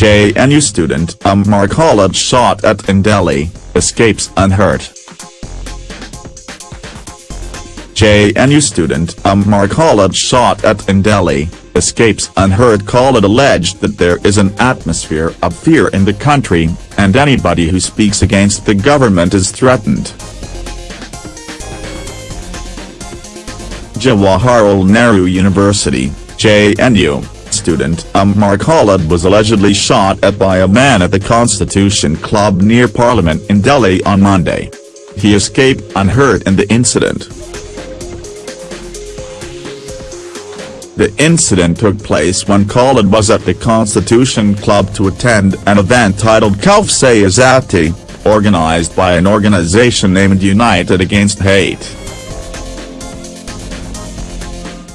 JNU student um, Amar Khalid shot at in Delhi, escapes unhurt. JNU student um, Amar Khalid shot at in Delhi, escapes unhurt Khalid alleged that there is an atmosphere of fear in the country, and anybody who speaks against the government is threatened. Jawaharlal Nehru University, JNU, student um, Amar Khalid was allegedly shot at by a man at the Constitution Club near Parliament in Delhi on Monday. He escaped unhurt in the incident. The incident took place when Khalid was at the Constitution Club to attend an event titled Khauf Se Azadi, organized by an organization named United Against Hate.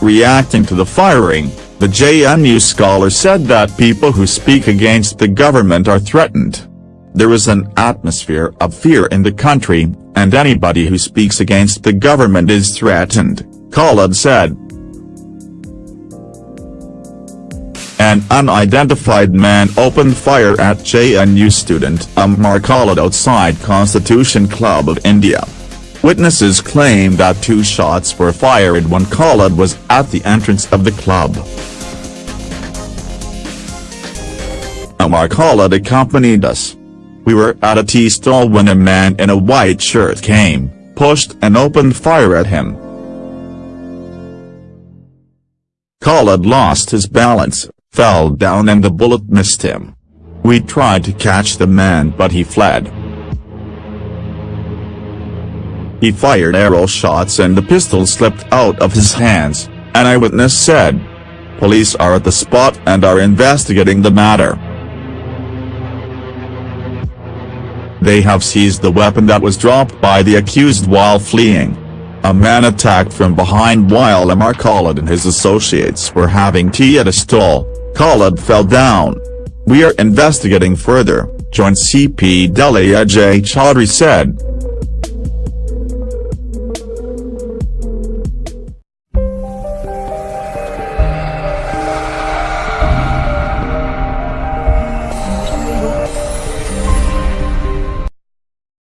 Reacting to the firing, the JNU scholar said that people who speak against the government are threatened. There is an atmosphere of fear in the country, and anybody who speaks against the government is threatened, Khalid said. An unidentified man opened fire at JNU student Umar Khalid outside Constitution Club of India. Witnesses claim that two shots were fired when Khalid was at the entrance of the club. Umar Khalid accompanied us. We were at a tea stall when a man in a white shirt came, pushed and opened fire at him. Khalid lost his balance, fell down and the bullet missed him. We tried to catch the man but he fled. He fired arrow shots and the pistol slipped out of his hands, an eyewitness said. Police are at the spot and are investigating the matter. They have seized the weapon that was dropped by the accused while fleeing. A man attacked from behind while Umar Khalid and his associates were having tea at a stall. Khalid fell down. We are investigating further, Joint CP Delhi Ajay Chaudhry said.